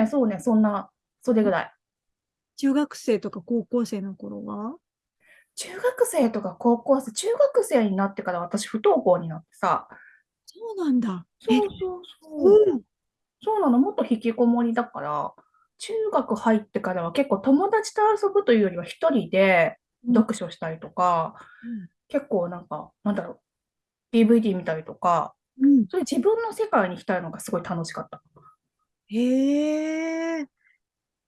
ね、そうね、そんな、それぐらい。中学生とか高校生の頃は？中学生とか高校生、中学生になってから私不登校になってさ、そうなんだ。え、そうそうそう。うん。そうなの、もっと引きこもりだから、中学入ってからは結構友達と遊ぶというよりは一人でうん読書したりとか、結構なんか、なんだろう、DVD 見たりとか、うん。そういう自分の世界に浸るのがすごい楽しかった。へえ。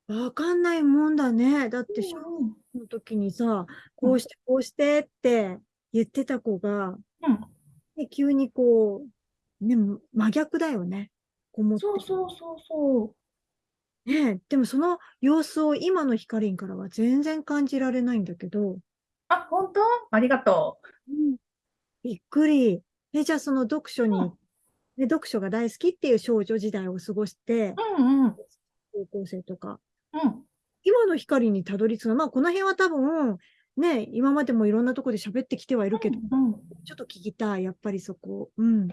わかんないもんだね。だって、小学うん校の時にさ、こうして、こうしてって言ってた子が、うん、ね、急にこう、ね、真逆だよね。こもそうそうそうそう。ね、でもその様子を今のヒカリンからは全然感じられないんだけど、あ、本当？ありがとびっくり。え、じゃあその読書に、うんね、読書が大好きっていう少女時代を過ごして、う。うんうん。高校生とか、うん。今の光にたどり着くの、まあこの辺は多分、ね、今までもいろんなところで喋ってきてはいるけど、うん。ちょっと聞きたい、やっぱりそこ。うん。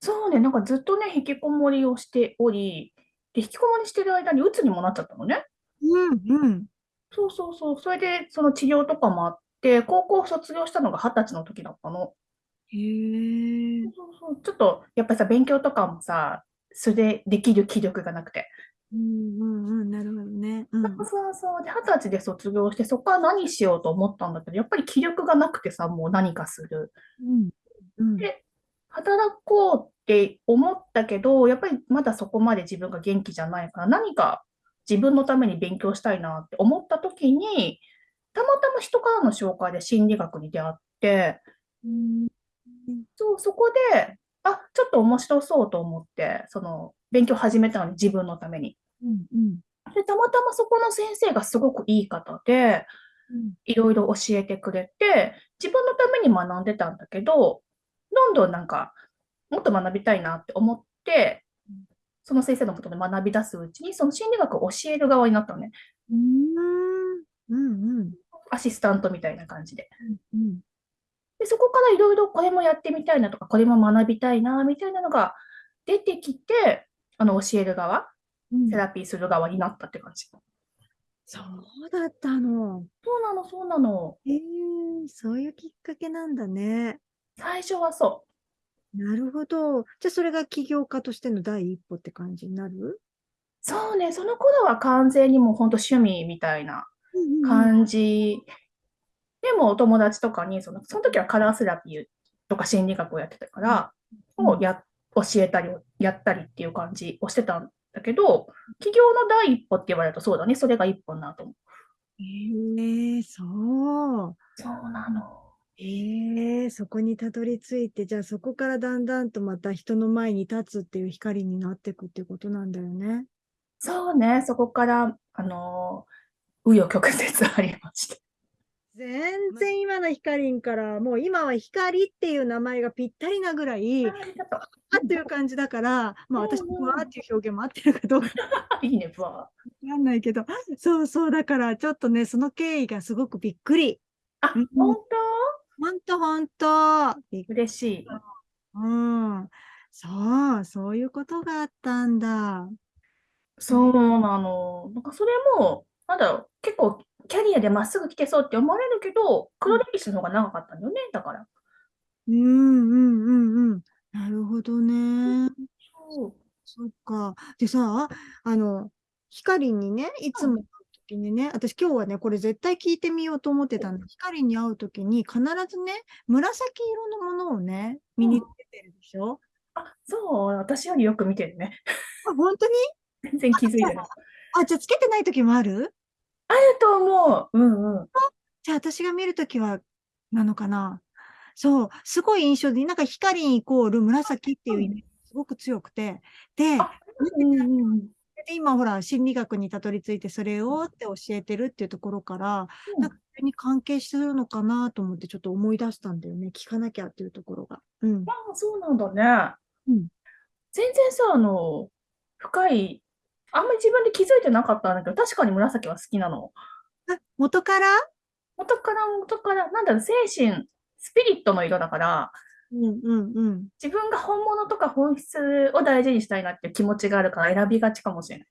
そうね、なんかずっとね、引きこもりをしており、で、引きこもりしてる間に鬱にもなっちゃったのね。うん、うん。そうそうそう。それで、その治療とかもあって、高校卒業したのが二十歳の時だったの。へえ。そうそう。ちょっと、やっぱりさ、勉強とかもさ、素でできる気力がなくて。うん、うん、うん、なるほどね。うん。そうそうそう。で、二十歳で卒業して、そこから何しようと思ったんだけど、やっぱり気力がなくてさ、もう何かする。うん、うん。で働こうって思ったけど、やっぱりまだそこまで自分が元気じゃないから、何か自分のために勉強したいなって思った時に、たまたま人からの紹介で心理学に出会って、うんそう、そこで、あ、ちょっと面白そうと思って、その、勉強始めたのに自分のために。うん、うん。で、たまたまそこの先生がすごくいい方で、うんいろいろ教えてくれて、自分のために学んでたんだけど、どんどんなんか、もっと学びたいなって思って、その先生のもとで学び出すうちに、その心理学を教える側になったのね。うん、うん、うん。アシスタントみたいな感じで。うんで、そこからいろいろこれもやってみたいなとか、これも学びたいな、みたいなのが出てきて、あの、教える側、うんセラピーする側になったって感じ。そうだったの。そうなの、そうなの。ええそういうきっかけなんだね。最初はそなるほど。じゃあそれが起業家としての第一歩って感じになる？う。そうね、その頃は完全にもう本当趣味みたいな感じ。でもお友達とかにその、その時はカラーセラピーとか心理学をやってたから、うんをや教えたり、やったりっていう感じをしてたんだけど、起業の第一歩って言われるとそうだね、それが一歩になると思う。ええそう。そうなの。ええそこにたどり着いて、じゃあそこからだんだんとまた人の前に立つっていう光になっていくっていうことなんだよね。そうね、そこから、あのー、紆余曲折ありまして。全然今の光から、もう今は光っていう名前がぴったりなぐらい、あっていう感じだから、まあ私、うんうんふわーっていう表現も合ってるかどうかう。いいね、ぶわ。わかんないけど、そうそう、だからちょっとね、その経緯がすごくびっくり。あ、うん本ほんとほんと。びっ当嬉しい。うん。そう、そういうことがあったんだ。そうなの。なんかそれも、なんだ結構キャリアでまっすぐ来てそうって思われるけど、黒歴史の方が長かったんだよね、だから。うんうんうんうん。なるほどね。そう。そっか。でさ、あの、ヒカリンにね、いつも会う時にね、私今日はね、これ絶対聞いてみようと思ってたんだ。ヒカリンに会う時に必ずね、紫色のものをね、身につけてるでしょ？あ、そう、私よりよく見てるね。あ、本当に？全然気づいてない。あ、じゃあつけてない時もある？あると思う。うんうん。じゃあ私が見るときは、なのかなそう、すごい印象的。なんか光イコール紫っていうイメージがすごく強くて。で、あうんうんうん。で今ほら、心理学にたどり着いてそれをって教えてるっていうところから、うんなんかそれに関係してるのかなと思ってちょっと思い出したんだよね。聞かなきゃっていうところが。うん。ああ、そうなんだね。うん全然さ、あの、深い、あんまり自分で気づいてなかったんだけど、確かに紫は好きなの。あ、元から？元から元から、なんだろう、精神、スピリットの色だから、うんうんうん。自分が本物とか本質を大事にしたいなっていう気持ちがあるから選びがちかもしれない。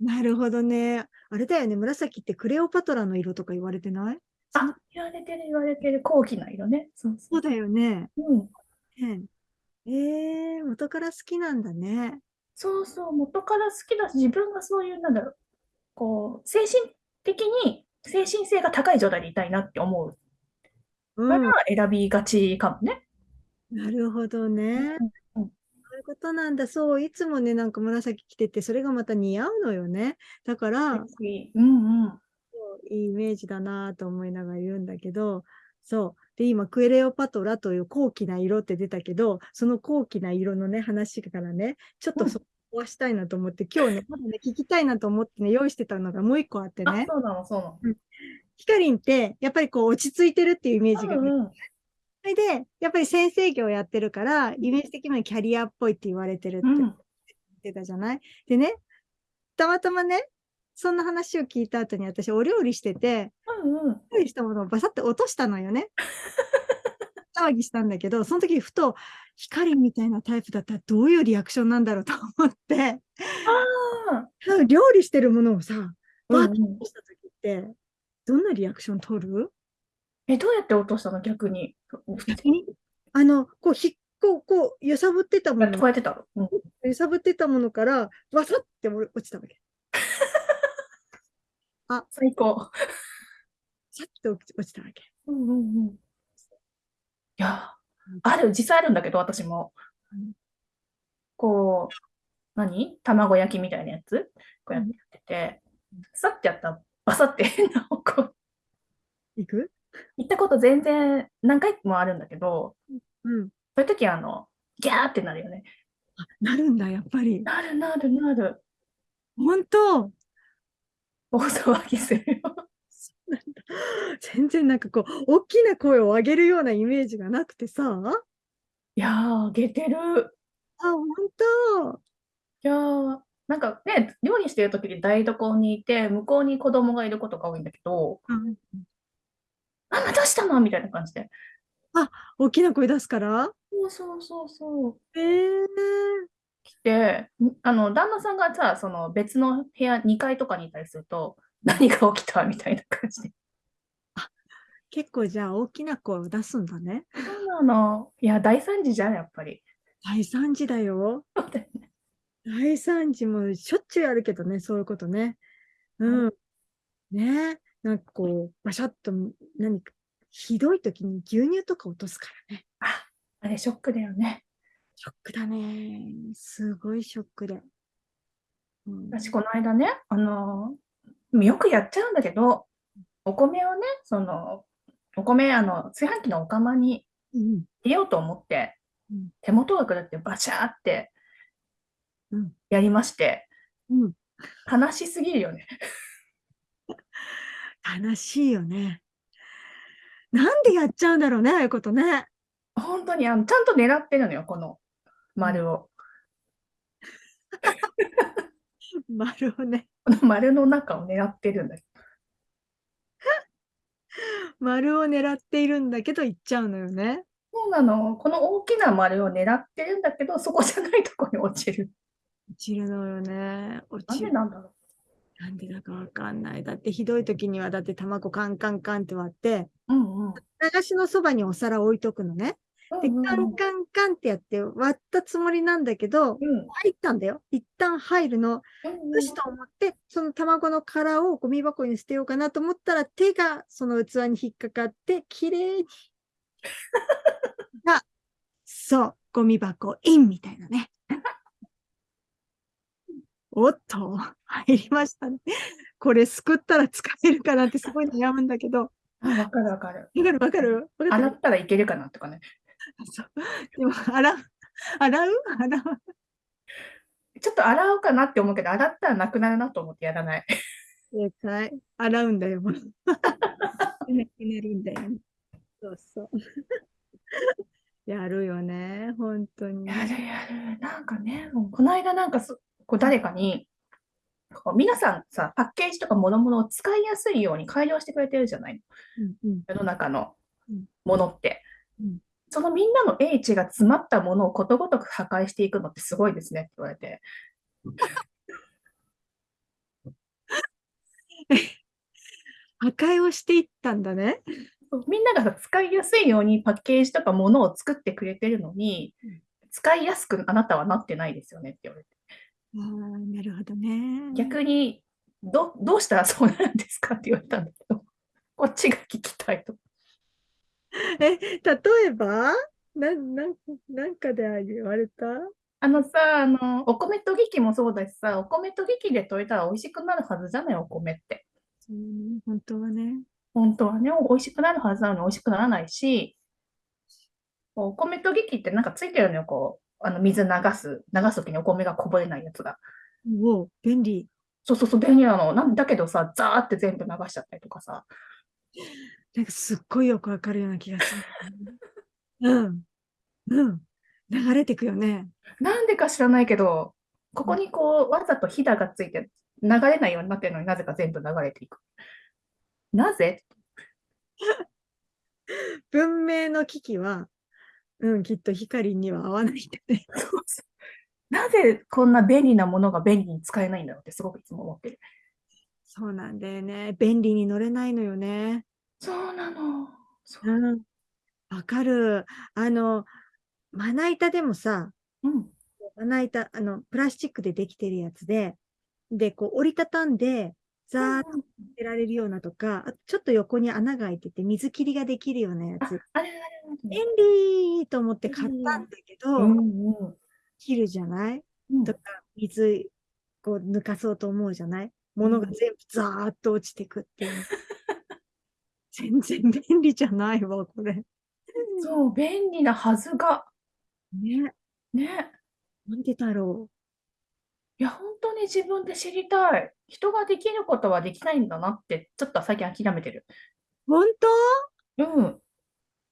なるほどね。あれだよね。紫ってクレオパトラの色とか言われてない？あ、言われてる言われてる高貴な色ね。そうそ。そううだよね。うん。ねえー、元から好きなんだね。そうそう、元から好きだし、自分がそういう、なんだろう、こう、精神的に、精神性が高い状態でいたいなって思ううん。から選びがちかもね。なるほどね。うんうんそういうことなんだ。そう、いつもね、なんか紫着てて、それがまた似合うのよね。だから、うんうん。いいイメージだなと思いながら言うんだけど、そう。で、今、クレオパトラという高貴な色って出たけど、その高貴な色のね、話からね、ちょっとうんそこはしたいなと思って、今日ね、まだね、聞きたいなと思ってね、用意してたのがもう一個あってあ、ね、そうなの、そうなの。ヒカリンって、やっぱりこう、落ち着いてるっていうイメージがね、うんうん。それで、やっぱり先生業やってるから、イメージ的にはキャリアっぽいって言われてるってうん言ってたじゃない、でね、たまたまね、そんな話を聞いた後に私、お料理してて、うんうん。料理したものをバサッて落としたのよね。騒ぎしたんだけど、その時ふと、光みたいなタイプだったらどういうリアクションなんだろうと思って、あ料理してるものをさ、あ、バーッうんうんと落とした時って、どんなリアクション取る？え、どうやって落としたの？逆に。逆に？あの、こう、ひっこう、こう、揺さぶってたもこうの、やってたの？うん揺さぶってたものから、バサッて落ちたわけ。最高。さっと落ちたわけ。うんうんうん。いや、ある、実際あるんだけど、私もうん。こう、何？卵焼きみたいなやつ？こうやってて、さってやったら、バサって変な方向。いく？行ったこと全然何回もあるんだけど、うん。そういう時はあの、ギャーってなるよね。あ、なるんだ、やっぱり。なるなるなる。本当？大騒ぎするよ。全然なんかこう、大きな声を上げるようなイメージがなくてさ。あ、いやー、あげてる。本当いやー、なんかね、料理してる時に台所にいて、向こうに子供がいることが多いんだけど、うんママどうしたの？みたいな感じで。大きな声出すから？そうそうそうそう。えー、来て、んあの、旦那さんがさ、その別の部屋、2階とかにいたりすると、何が起きたみたいな感じで。結構じゃあ大きな声を出すんだね。そうなの。いや、大惨事じゃん、やっぱり。大惨事だよ。大惨事もしょっちゅうあるけどね、そういうことね。うん。ねなんかこう、バシャッと何か、ひどい時に牛乳とか落とすからね。あ、あれショックだよね。ショックだね。すごいショックで。うん、私、この間ね、あのーよくやっちゃうんだけど、お米をね、その、お米、あの、炊飯器のお釜にうん、入れようと思ってうん、手元が狂ってバシャーってうんやりまして、うん。悲しすぎるよね。悲しいよね。なんでやっちゃうんだろうね、ああいうことね。本当にあの、ちゃんと狙ってるのよ、この丸を。丸をね。この丸の中を狙ってるんだよ。丸を狙っているんだけど、行っちゃうのよね。そうなの。この大きな丸を狙ってるんだけど、そこじゃないとこに落ちる。落ちるのよね。落なんちる。でなんだろなんでだかわかんない。だってひどい時には、だって卵カンカンカンって割って、う。うんうん。流しのそばにお皿置いとくのね。で、カンカンカンってやって割ったつもりなんだけど、うん入ったんだよ。一旦入るの。うんよしと思って、その卵の殻をゴミ箱に捨てようかなと思ったら、手がその器に引っかかって、きれいに。が、そう、ゴミ箱インみたいなね。おっと、入りましたね。これすくったら使えるかなってすごい悩むんだけど。あわかるわかる。わかる？わかる？洗ったらいけるかなとかね。そうでも、洗う？洗う？洗う？ちょっと洗おうかなって思うけど、洗ったらなくなるなと思ってやらない。正解。洗うんだよ。なくなるんだよ。そうそう。やるよね、本当に。やるやる。なんかね、もうこの間なんかすこう誰かに、こう皆さんさ、パッケージとか諸々を使いやすいように改良してくれてるじゃないうんうん世の中のうんものってうん。そのみんなの英知が詰まったものをことごとく破壊していくのってすごいですねって言われて。破壊をしていったんだね。みんなが使いやすいようにパッケージとかものを作ってくれてるのに、使いやすくあなたはなってないですよねって言われて。ああ、なるほどね。逆にど、どうしたらそうなるんですかって言われたんだけど、こっちが聞きたいと。え、例えば？な、なん、なんかで言われた？あのさ、あの、お米とぎきもそうだしさ、お米とぎきで炊いたら美味しくなるはずじゃない、お米って。うん、本当はね。本当はね、美味しくなるはずなのに美味しくならないし、お米とぎきってなんかついてるのよ、こう、あの水流す、流すときにお米がこぼれないやつが。おお、便利。そうそうそう、便利なの。なんだけどさ、ザーって全部流しちゃったりとかさ。なんかすっごいよくわかるような気がする。うん。うん。流れてくよね。なんでか知らないけど、ここにこう、わざとひだがついて流れないようになってるのになぜか全部流れていく。なぜ？文明の機器は、うん、きっと光には合わないんだね。なぜこんな便利なものが便利に使えないんだろうってすごくいつも思ってる。そうなんだよね。便利に乗れないのよね。そうなの。そううん。わかる。あの、まな板でもさ、うん。まな板、あの、プラスチックでできてるやつで、で、こう折りたたんで、ザーッとてられるようなとか、あとちょっと横に穴が開いてて水切りができるようなやあつ。、あれあれ便利と思って買ったんだけど、うんうん切るじゃない？うんとか、水、こう抜かそうと思うじゃない？物が全部ザーッと落ちてくっていう。全然便利じゃないわ、これ。そう、便利なはずが。ね。ね。なんでだろいや、本当に自分で知りたい。人ができることはできないんだなって、ちょっと最近諦めてる。う。本当？うん。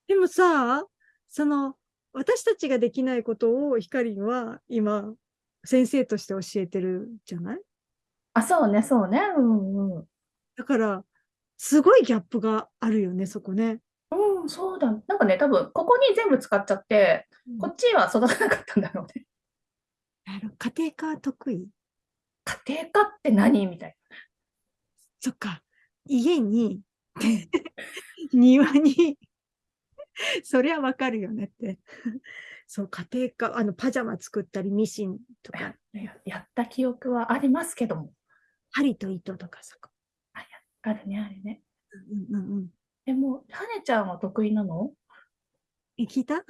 でもさ、その、私たちができないことをヒカリンは今、先生として教えてるじゃない？あ、そうね、そうね。うんうん。だから、すごいギャップがあるよね、そこね。うん、そうだ。なんかね、多分、ここに全部使っちゃって、こっちは育たなかったんだろうね。あの家庭科は得意？家庭科って何？みたいそっか。家に、庭に、そりゃわかるよねって。そう、家庭科、あの、パジャマ作ったり、ミシンとか、な。ややった記憶はありますけども。針と糸とかさ。あるね、あるね。うんうんうん。でも、はねちゃんは得意なの？え、聞いた？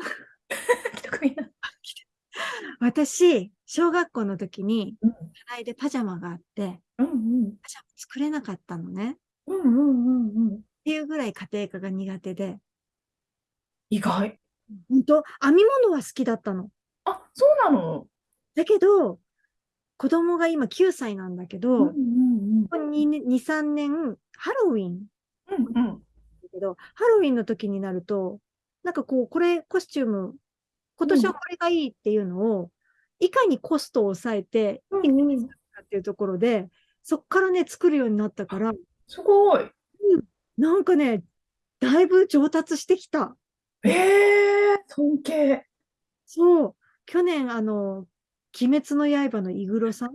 得意なの？私、小学校の時に、うん課題でパジャマがあって、うんうん。パジャマ作れなかったのね。っうんうんうんうん。ていうぐらい家庭科が苦手で、意外。本当？編み物は好きだったの。あ、そうなの？だけど、子供が今9歳なんだけど、うんうんここ2、2 3年、ハロウィンうん。うんけど、ハロウィンの時になると、なんかこう、これ、コスチューム、今年はこれがいいっていうのを、いかにコストを抑えて、うんいかにするかっていうところで、そっからね、作るようになったから、すごい。なんかね、だいぶ上達してきた。ええ尊敬。そう。去年、あの、鬼滅の刃のイグロさん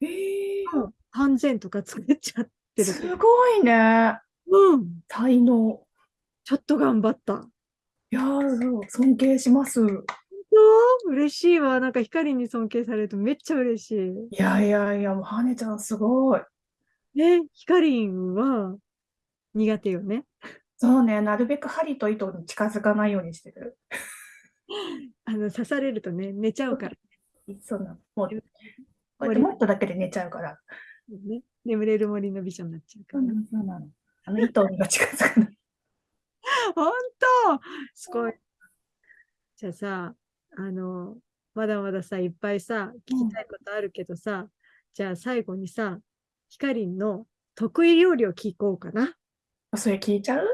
ええの半前とか作っちゃってる。すごいね。うん。才能。ちょっと頑張った。いやー、尊敬します。嬉しいわ。なんか光に尊敬されるとめっちゃ嬉しい。いやいやいや、もう、はねちゃんすごい。ね、ヒカリンは苦手よね。そうね、なるべく針と糸に近づかないようにしてる。あの刺されるとね、寝ちゃうから、そうなの。もう、こうやって持っただけで寝ちゃうから。ね。眠れる森の美女になっちゃうから。そうなの。あの糸にが近づかない。本当？すごい。じゃあさ、あの、まだまださ、いっぱいさ、聞きたいことあるけどさ、じゃあ最後にさ、ヒカリンの得意料理を聞こうかな。それ聞いちゃう？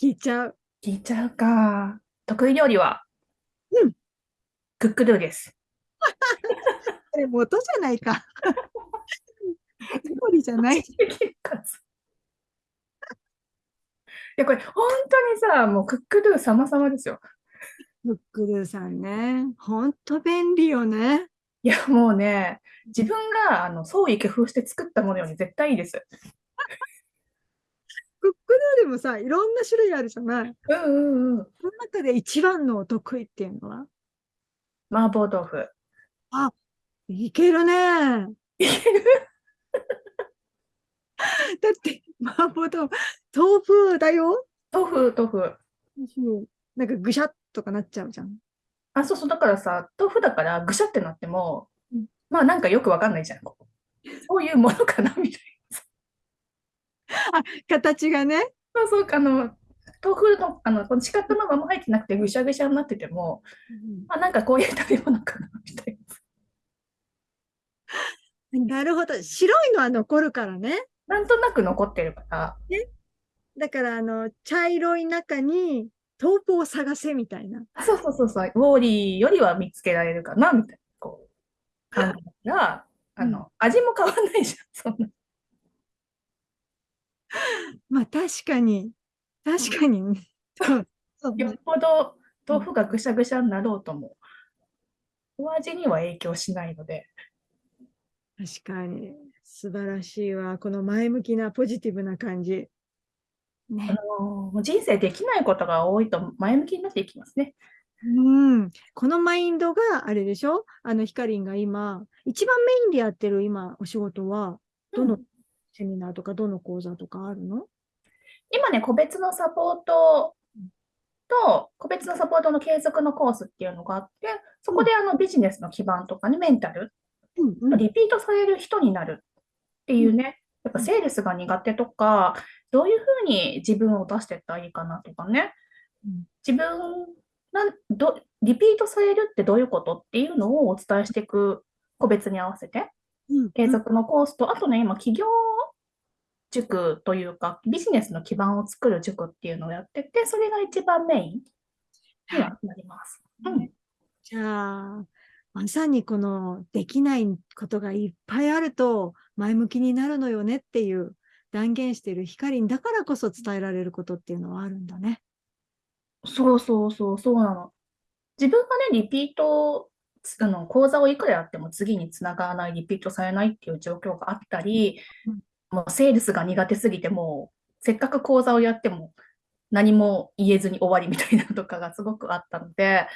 聞いちゃう。聞いちゃうか。得意料理は？うん。クックドゥです。これ元じゃないか。料理じゃない。できるかつや、これ本当にさ、もうクックドゥ様々ですよ。クックルーさんね。ほんと便利よね。いや、もうね、自分があの創意工夫して作ったものより絶対いいです。クックルーでもさ、いろんな種類あるじゃない。うんうんうん。その中で一番のお得意っていうのは？麻婆豆腐。いけるね。だって、麻婆豆腐、豆腐だよ。豆腐、豆腐。うんなんかぐしゃっとかなっちゃうじゃん。あ、そうそう、だからさ、豆腐だからぐしゃってなってもうん、まあなんかよくわかんないじゃん。そういうものかなみたい形がね。な。そうそう、あの、豆腐の、あの、この四角のまま入ってなくてぐしゃぐしゃになってても、まあなんかこういう食べ物かなみたいな。なるほど。白いのは残るからね。なんとなく残ってるから、だから、あの、茶色い中に豆腐を探せみたいな。あそうそうそうそう、ウォーリーよりは見つけられるかなみたいな、こう、感じだから、あの、味も変わんないじゃん、そんな。まあ、確かに。確かに。よっぽど豆腐がぐしゃぐしゃになろうとも、お味には影響しないので、確かに。素晴らしいわ。この前向きなポジティブな感じ。あね。のもう人生できないことが多いと前向きになっていきますね。うん。このマインドがあれでしょ？あの、ヒカリンが今、一番メインでやってる今、お仕事は、どのうんセミナーとか、どの講座とかあるの？今ね、個別のサポートと、個別のサポートの継続のコースっていうのがあって、そこであのビジネスの基盤とかね、メンタル、うんうん。リピートされる人になるっていうね、やっぱセールスが苦手とか、どういうふうに自分を出していったらいいかなとかね。うん、自分なんど、リピートされるってどういうことっていうのをお伝えしていく、個別に合わせて、うん。継続のコースと、あとね、今、企業塾というか、ビジネスの基盤を作る塾っていうのをやってて、それが一番メインにはなります。うん。じゃあ、まさにこのできないことがいっぱいあると前向きになるのよねっていう断言している光だからこそ伝えられることっていうのはあるんだね。そうそうそう、そうなの。自分がね、リピート、つあの、講座をいくらやっても次につながらない、リピートされないっていう状況があったりうん、もうセールスが苦手すぎて、もう、せっかく講座をやっても何も言えずに終わりみたいなのとかがすごくあったので、や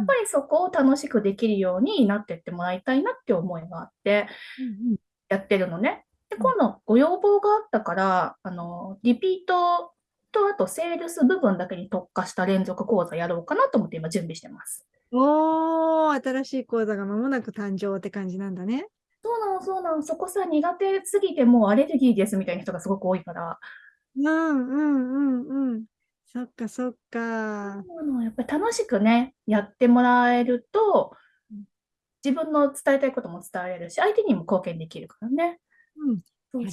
っぱりそこを楽しくできるようになってってもらいたいなって思いがあって、やってるのね。で、うん今度ご要望があったから、あの、リピートとあとセールス部分だけに特化した連続講座やろうかなと思って今準備してます。おー、新しい講座が間もなく誕生って感じなんだね。そうなの、そうなの。そこさ、苦手すぎてもうアレルギーですみたいな人がすごく多いから、うんうんうんうん。そっかそっか。そうなのやっぱり楽しくね、やってもらえるとうん、自分の伝えたいことも伝えられるし、相手にも貢献できるからね。うん。そう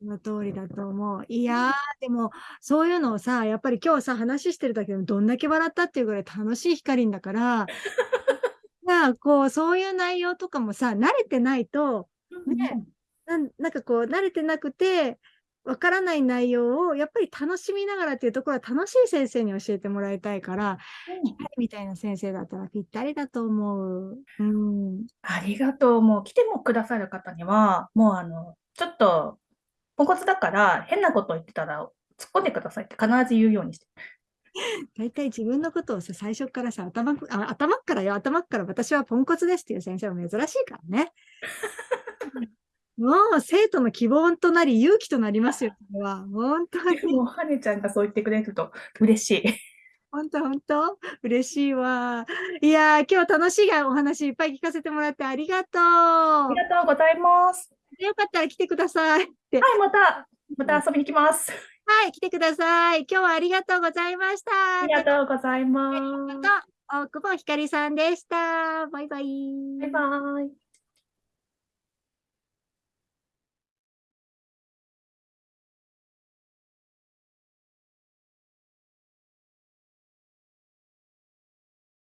その通りだと思う。いやー、でも、そういうのをさ、やっぱり今日さ、話してるだけでもどんだけ笑ったっていうぐらい楽しい光んだから、まあ、こう、そういう内容とかもさ、慣れてないと、ねなんなんかこう、慣れてなくて、わからない内容をやっぱり楽しみながらっていうところは楽しい先生に教えてもらいたいから、うんみたいな先生だったらぴったりだと思う。うん。ありがとう。もう来てもくださる方には、もうあの、ちょっと、ポンコツだから変なこと言ってたら突っ込んでくださいって必ず言うようにして。大体自分のことをさ、最初からさ、頭く、あ、頭っからよ、頭っから私はポンコツですっていう先生は珍しいからね。もう生徒の希望となり勇気となりますよ、これは。本当に。もう、はねちゃんがそう言ってくれると嬉しい。本当本当？嬉しいわ。いやー、今日楽しいお話いっぱい聞かせてもらってありがとう。ありがとうございます。よかったら来てください。はい、また、また遊びに来ます。はい、来てください。今日はありがとうございました。ありがとうございます。と、大久保ひかりさんでした。バイバイ。バイバイ。